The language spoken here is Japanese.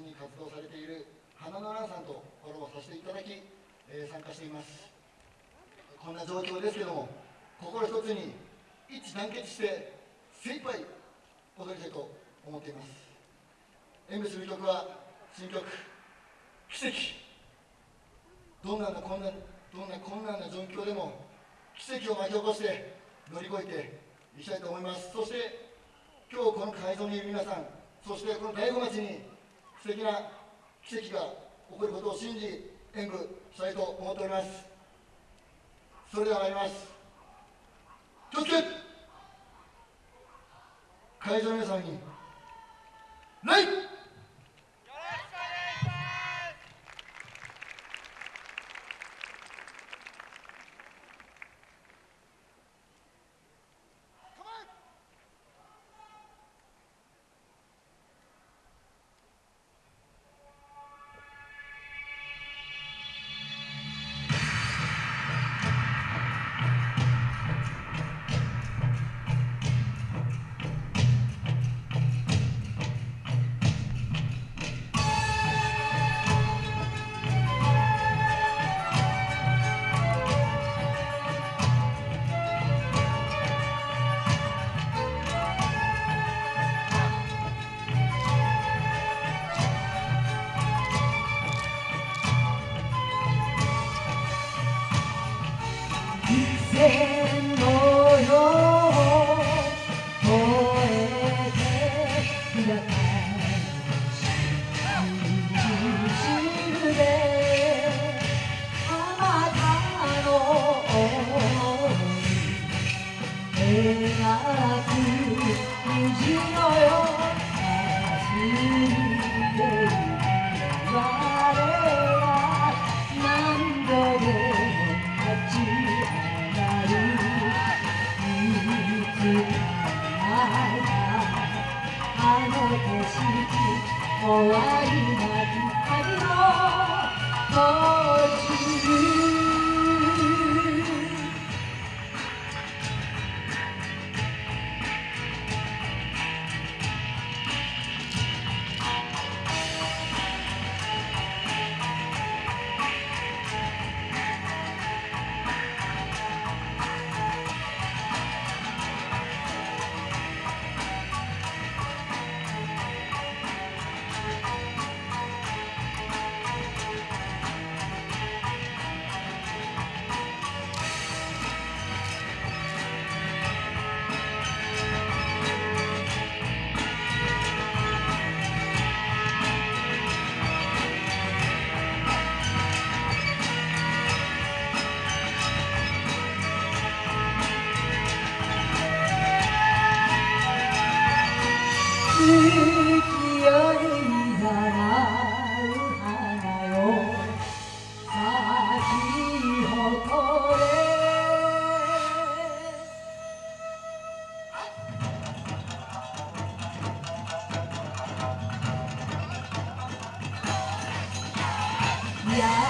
心に活動されている花の蘭さんとコラボさせていただき、えー、参加しています。こんな状況ですけども心一つに一致団結して精一杯踊りたいと思っています。演舞する曲は新曲「奇跡」どんなこんなどんな困難な状況でも奇跡を巻き起こして乗り越えていきたいと思います。そして今日この会場にいる皆さんそしてこの醍醐町に素敵な奇跡が起こることを信じ演舞したいと思っております。それでは参ります。気をつけ。会場の皆さんに礼 yeah. の景色終わりな yeah.